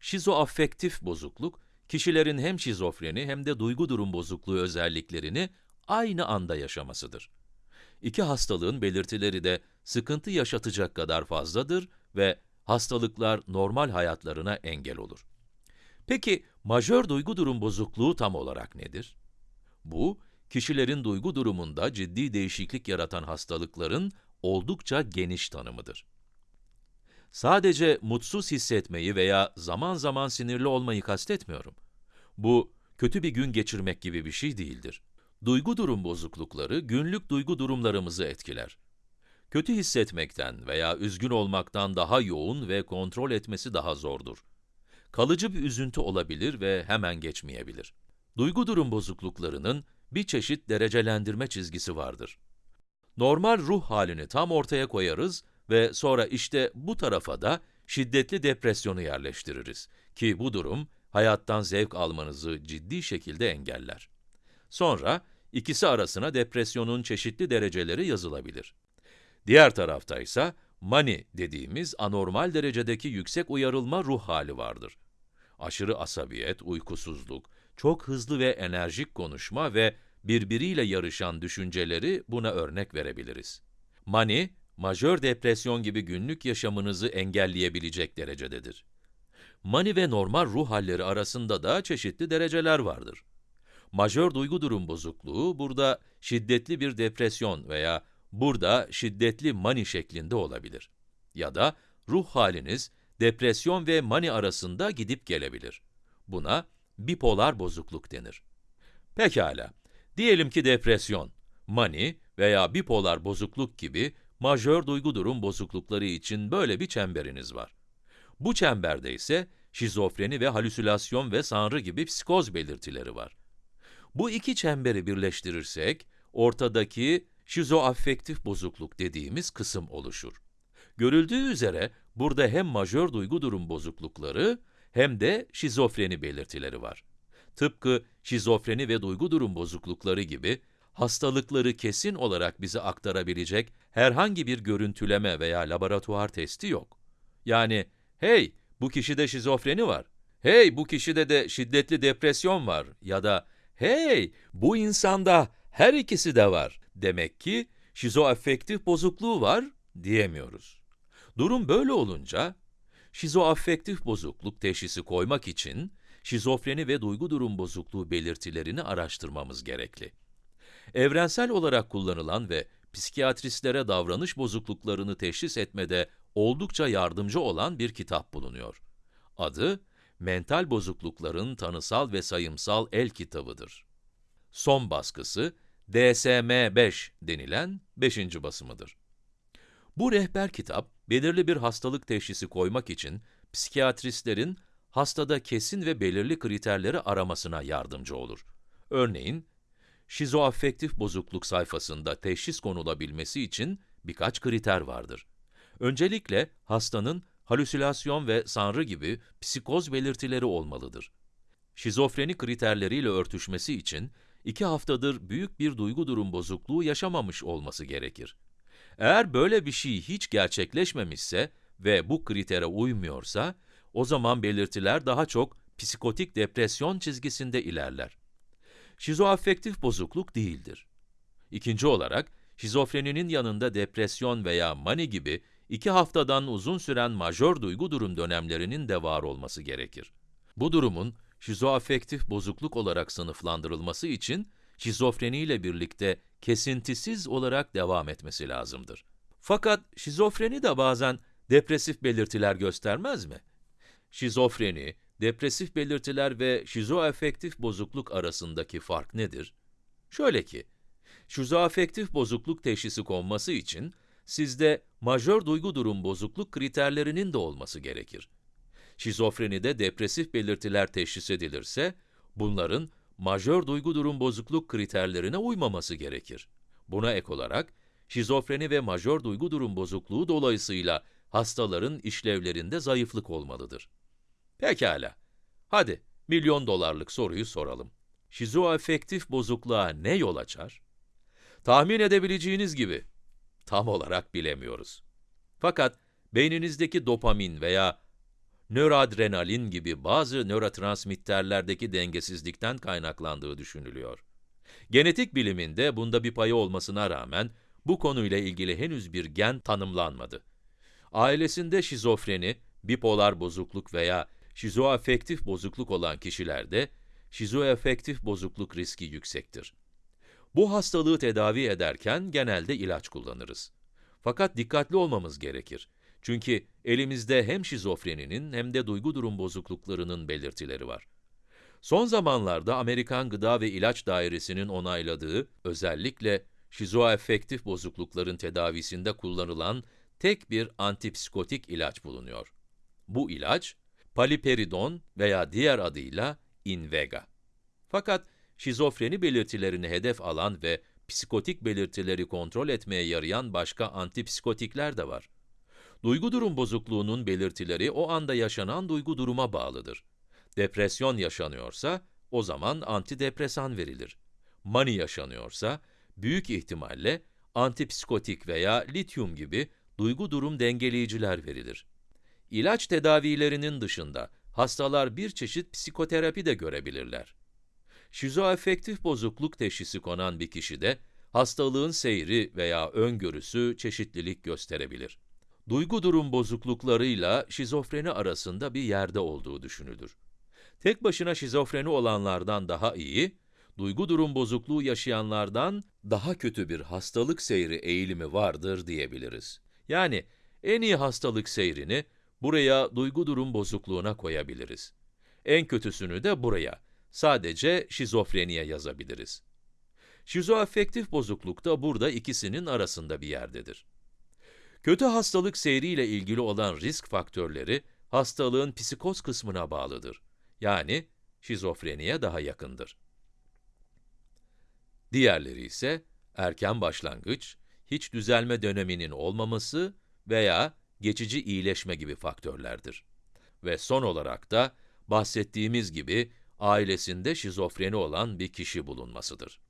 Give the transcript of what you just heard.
Şizoafektif bozukluk, kişilerin hem şizofreni hem de duygu durum bozukluğu özelliklerini aynı anda yaşamasıdır. İki hastalığın belirtileri de sıkıntı yaşatacak kadar fazladır ve hastalıklar normal hayatlarına engel olur. Peki, majör duygu durum bozukluğu tam olarak nedir? Bu, kişilerin duygu durumunda ciddi değişiklik yaratan hastalıkların oldukça geniş tanımıdır. Sadece mutsuz hissetmeyi veya zaman zaman sinirli olmayı kastetmiyorum. Bu, kötü bir gün geçirmek gibi bir şey değildir. Duygu durum bozuklukları günlük duygu durumlarımızı etkiler. Kötü hissetmekten veya üzgün olmaktan daha yoğun ve kontrol etmesi daha zordur. Kalıcı bir üzüntü olabilir ve hemen geçmeyebilir. Duygu durum bozukluklarının bir çeşit derecelendirme çizgisi vardır. Normal ruh halini tam ortaya koyarız ve sonra işte bu tarafa da şiddetli depresyonu yerleştiririz ki bu durum hayattan zevk almanızı ciddi şekilde engeller. Sonra ikisi arasına depresyonun çeşitli dereceleri yazılabilir. Diğer tarafta ise mani dediğimiz anormal derecedeki yüksek uyarılma ruh hali vardır. Aşırı asabiyet, uykusuzluk, çok hızlı ve enerjik konuşma ve birbiriyle yarışan düşünceleri buna örnek verebiliriz. Mani, majör depresyon gibi günlük yaşamınızı engelleyebilecek derecededir. Mani ve normal ruh halleri arasında da çeşitli dereceler vardır. Majör duygu durum bozukluğu burada şiddetli bir depresyon veya burada şiddetli mani şeklinde olabilir. Ya da ruh haliniz depresyon ve mani arasında gidip gelebilir. Buna bipolar bozukluk denir. Pekala, diyelim ki depresyon, mani veya bipolar bozukluk gibi majör duygu durum bozuklukları için böyle bir çemberiniz var. Bu çemberde ise şizofreni ve halüsinasyon ve sanrı gibi psikoz belirtileri var. Bu iki çemberi birleştirirsek, ortadaki şizoafektif bozukluk dediğimiz kısım oluşur. Görüldüğü üzere burada hem majör duygu durum bozuklukları hem de şizofreni belirtileri var. Tıpkı şizofreni ve duygu durum bozuklukları gibi hastalıkları kesin olarak bize aktarabilecek herhangi bir görüntüleme veya laboratuvar testi yok. Yani, hey, bu kişide şizofreni var, hey, bu kişide de şiddetli depresyon var ya da hey, bu insanda her ikisi de var demek ki şizoafektif bozukluğu var diyemiyoruz. Durum böyle olunca, şizoafektif bozukluk teşhisi koymak için şizofreni ve duygu durum bozukluğu belirtilerini araştırmamız gerekli. Evrensel olarak kullanılan ve psikiyatristlere davranış bozukluklarını teşhis etmede oldukça yardımcı olan bir kitap bulunuyor. Adı, Mental Bozuklukların Tanısal ve Sayımsal El Kitabıdır. Son baskısı, DSM-5 denilen 5. basımıdır. Bu rehber kitap, belirli bir hastalık teşhisi koymak için psikiyatristlerin hastada kesin ve belirli kriterleri aramasına yardımcı olur. Örneğin, şizoafektif bozukluk sayfasında teşhis konulabilmesi için birkaç kriter vardır. Öncelikle hastanın halüsinasyon ve sanrı gibi psikoz belirtileri olmalıdır. Şizofreni kriterleriyle örtüşmesi için iki haftadır büyük bir duygu durum bozukluğu yaşamamış olması gerekir. Eğer böyle bir şey hiç gerçekleşmemişse ve bu kritere uymuyorsa, o zaman belirtiler daha çok psikotik depresyon çizgisinde ilerler. Şizoafektif bozukluk değildir. İkinci olarak, şizofreninin yanında depresyon veya mani gibi iki haftadan uzun süren majör duygu durum dönemlerinin de var olması gerekir. Bu durumun şizoafektif bozukluk olarak sınıflandırılması için şizofreni ile birlikte kesintisiz olarak devam etmesi lazımdır. Fakat şizofreni de bazen depresif belirtiler göstermez mi? Şizofreni, depresif belirtiler ve şizoafektif bozukluk arasındaki fark nedir? Şöyle ki, şizoafektif bozukluk teşhisi konması için sizde majör duygu durum bozukluk kriterlerinin de olması gerekir. Şizofrenide depresif belirtiler teşhis edilirse, bunların majör duygu durum bozukluk kriterlerine uymaması gerekir. Buna ek olarak, şizofreni ve majör duygu durum bozukluğu dolayısıyla hastaların işlevlerinde zayıflık olmalıdır. Pekala, hadi milyon dolarlık soruyu soralım. Şizoafektif bozukluğa ne yol açar? Tahmin edebileceğiniz gibi, tam olarak bilemiyoruz. Fakat beyninizdeki dopamin veya nöroadrenalin gibi bazı nörotransmitterlerdeki dengesizlikten kaynaklandığı düşünülüyor. Genetik biliminde bunda bir payı olmasına rağmen, bu konuyla ilgili henüz bir gen tanımlanmadı. Ailesinde şizofreni, bipolar bozukluk veya şizoafektif bozukluk olan kişilerde, şizoafektif bozukluk riski yüksektir. Bu hastalığı tedavi ederken genelde ilaç kullanırız. Fakat dikkatli olmamız gerekir. Çünkü elimizde hem şizofreninin hem de duygu durum bozukluklarının belirtileri var. Son zamanlarda Amerikan Gıda ve İlaç Dairesi'nin onayladığı, özellikle şizoafektif bozuklukların tedavisinde kullanılan tek bir antipsikotik ilaç bulunuyor. Bu ilaç, paliperidon veya diğer adıyla Invega. Fakat şizofreni belirtilerini hedef alan ve psikotik belirtileri kontrol etmeye yarayan başka antipsikotikler de var. Duygu durum bozukluğunun belirtileri o anda yaşanan duygu duruma bağlıdır. Depresyon yaşanıyorsa, o zaman antidepresan verilir. Mani yaşanıyorsa, büyük ihtimalle antipsikotik veya lityum gibi duygu durum dengeleyiciler verilir. İlaç tedavilerinin dışında hastalar bir çeşit psikoterapi de görebilirler. Şizoafektif bozukluk teşhisi konan bir kişide hastalığın seyri veya öngörüsü çeşitlilik gösterebilir. Duygu durum bozukluklarıyla şizofreni arasında bir yerde olduğu düşünülür. Tek başına şizofreni olanlardan daha iyi, duygu durum bozukluğu yaşayanlardan daha kötü bir hastalık seyri eğilimi vardır diyebiliriz. Yani en iyi hastalık seyrini buraya duygu durum bozukluğuna koyabiliriz. En kötüsünü de buraya, sadece şizofreniye yazabiliriz. Şizoafektif bozukluk da burada ikisinin arasında bir yerdedir. Kötü hastalık seyriyle ilgili olan risk faktörleri, hastalığın psikoz kısmına bağlıdır. Yani şizofreniye daha yakındır. Diğerleri ise erken başlangıç, hiç düzelme döneminin olmaması veya geçici iyileşme gibi faktörlerdir. Ve son olarak da bahsettiğimiz gibi ailesinde şizofreni olan bir kişi bulunmasıdır.